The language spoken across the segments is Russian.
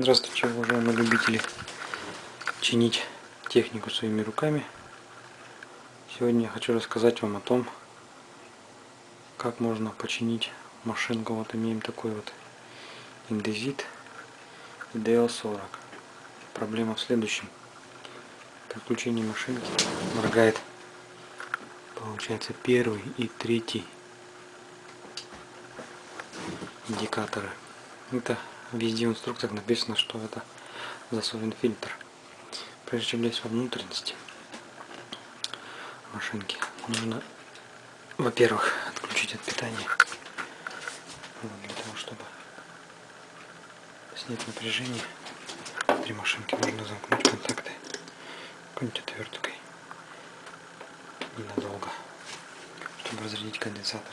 Здравствуйте, уважаемые любители чинить технику своими руками. Сегодня я хочу рассказать вам о том, как можно починить машинку. Вот имеем такой вот индезит DL40. Проблема в следующем. При включении машинки моргает, получается, первый и третий индикаторы. Это везде в инструкциях написано, что это засовен фильтр. Прежде чем лезть во внутренности машинки, нужно, во-первых, отключить от питания. Для того, чтобы снять напряжение внутри машинки, нужно замкнуть контакты какой-нибудь отверткой ненадолго, чтобы разрядить конденсатор.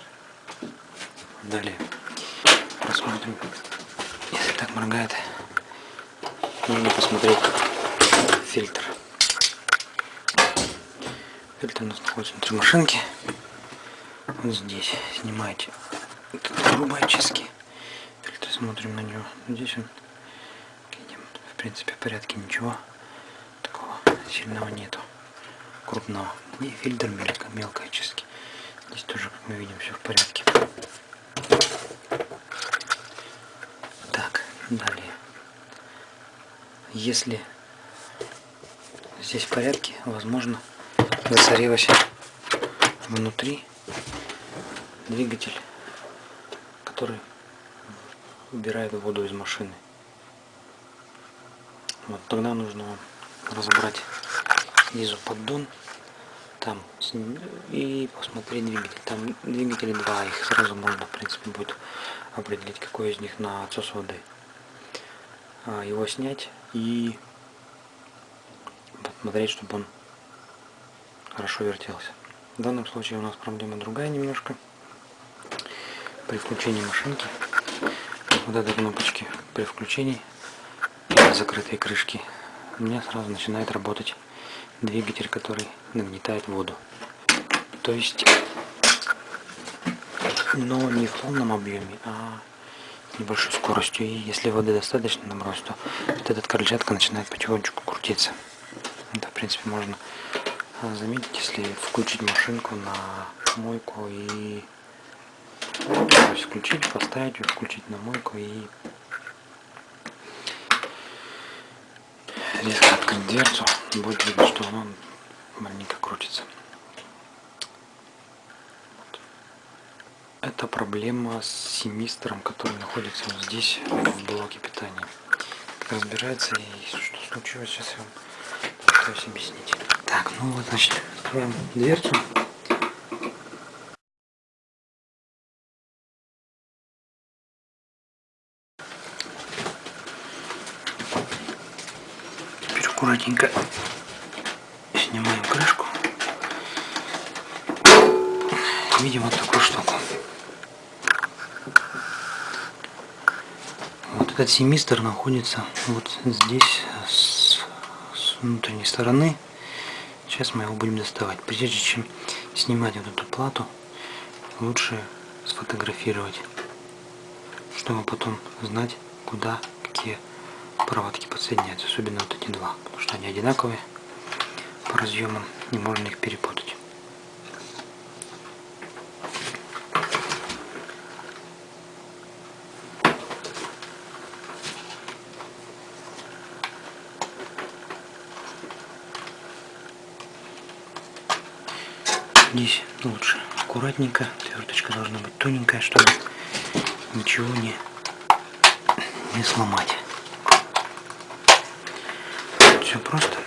Далее посмотрим так моргает. Нужно посмотреть фильтр. Фильтр у нас находится внутри машинки. Вот здесь снимаете трубы очистки. Фильтр смотрим на него. Здесь он видим, в принципе в порядке ничего такого сильного нету. Крупного. И фильтр мелко, мелкой очистки. Здесь тоже, как мы видим, все в порядке. Далее. Если здесь в порядке, возможно, засорилось внутри двигатель, который убирает воду из машины. Вот тогда нужно разобрать снизу поддон там и посмотреть двигатель. Там двигатели два, их сразу можно в принципе будет определить, какой из них на отсос воды. А, его снять и посмотреть, чтобы он хорошо вертелся. В данном случае у нас проблема другая немножко. При включении машинки вот этой кнопочки при включении закрытой крышки у меня сразу начинает работать двигатель, который нагнетает воду. То есть, но не в полном объеме, а небольшой скоростью. И если воды достаточно набросить, то вот этот крыльчатка начинает потихонечку крутиться. Это, в принципе, можно а, заметить, если включить машинку на мойку и то есть включить, поставить, включить на мойку и резко открыть дверцу, будет видно, что она маленько крутится. Это проблема с семистром, который находится вот здесь, в блоке питания. Разбирается и что случилось, сейчас я вам постараюсь объяснить. Так, ну вот, значит, откроем дверцу. Теперь аккуратненько снимаем крышку. Видим вот такую штуку. Этот семистр находится вот здесь с, с внутренней стороны. Сейчас мы его будем доставать. Прежде чем снимать вот эту плату, лучше сфотографировать, чтобы потом знать, куда какие проводки подсоединяются. Особенно вот эти два, потому что они одинаковые по разъемам, не можно их перепутать. Здесь лучше аккуратненько, отверточка должна быть тоненькая, чтобы ничего не, не сломать. Все просто.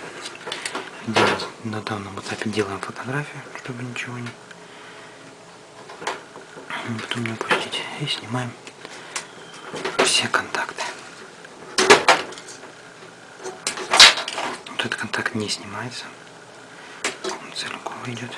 Делаем, на данном этапе делаем фотографию, чтобы ничего не, потом не упустить. И снимаем все контакты. Вот этот контакт не снимается. Он целиком идет.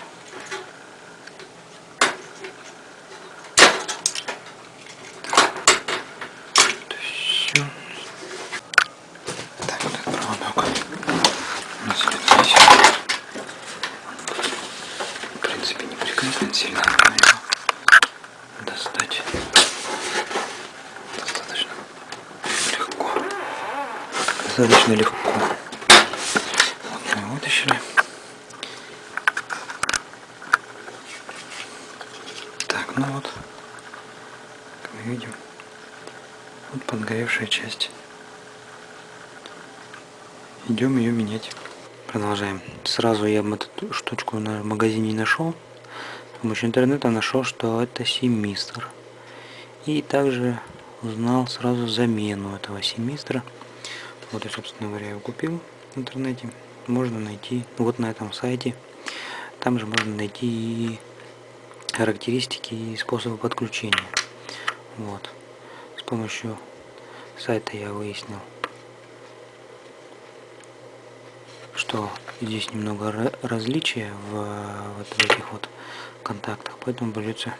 сильно нужно его достать. Достаточно легко. Достаточно легко. Вот мы его вытащили. Так, ну вот, как мы видим, вот подгоревшая часть. Идем ее менять. Продолжаем. Сразу я бы эту штучку на магазине нашел. Помощью интернета нашел, что это семистр. И также узнал сразу замену этого семистра. Вот я, собственно говоря, его купил в интернете. Можно найти вот на этом сайте. Там же можно найти и характеристики и способы подключения. Вот. С помощью сайта я выяснил, что здесь немного различия в, вот в этих вот контактах, поэтому придется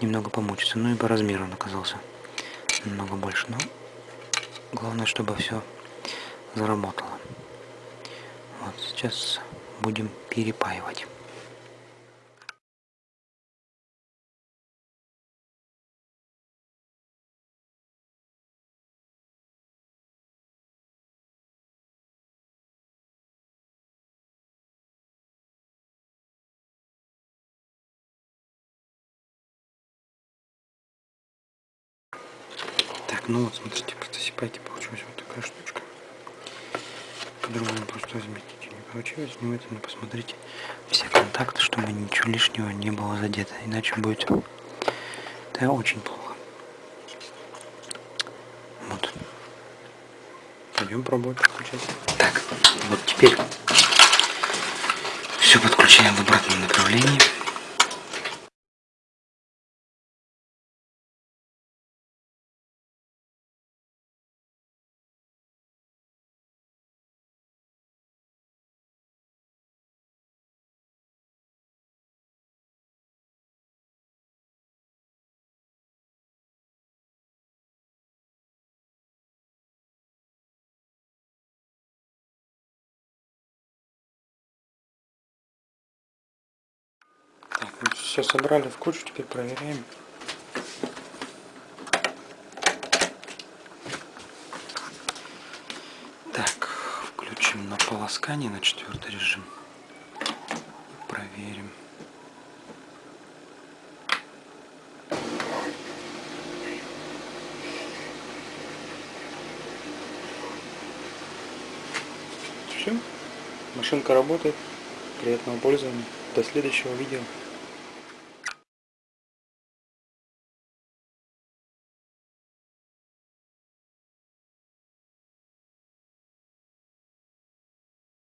немного помучиться. Ну и по размеру он оказался немного больше, но главное, чтобы все заработало. Вот сейчас будем перепаивать. Так, ну вот, смотрите, просто сипайте, получилась вот такая штучка. По-другому просто разметить не получилось. Внимательно посмотрите все контакты, чтобы ничего лишнего не было задето. Иначе будет это очень плохо. Вот. Пойдем пробовать подключать. Так, вот теперь все подключаем в обратном направлении. Все собрали в кучу, теперь проверяем. Так, включим на полоскание на четвертый режим. Проверим. Все, машинка работает. Приятного пользования. До следующего видео.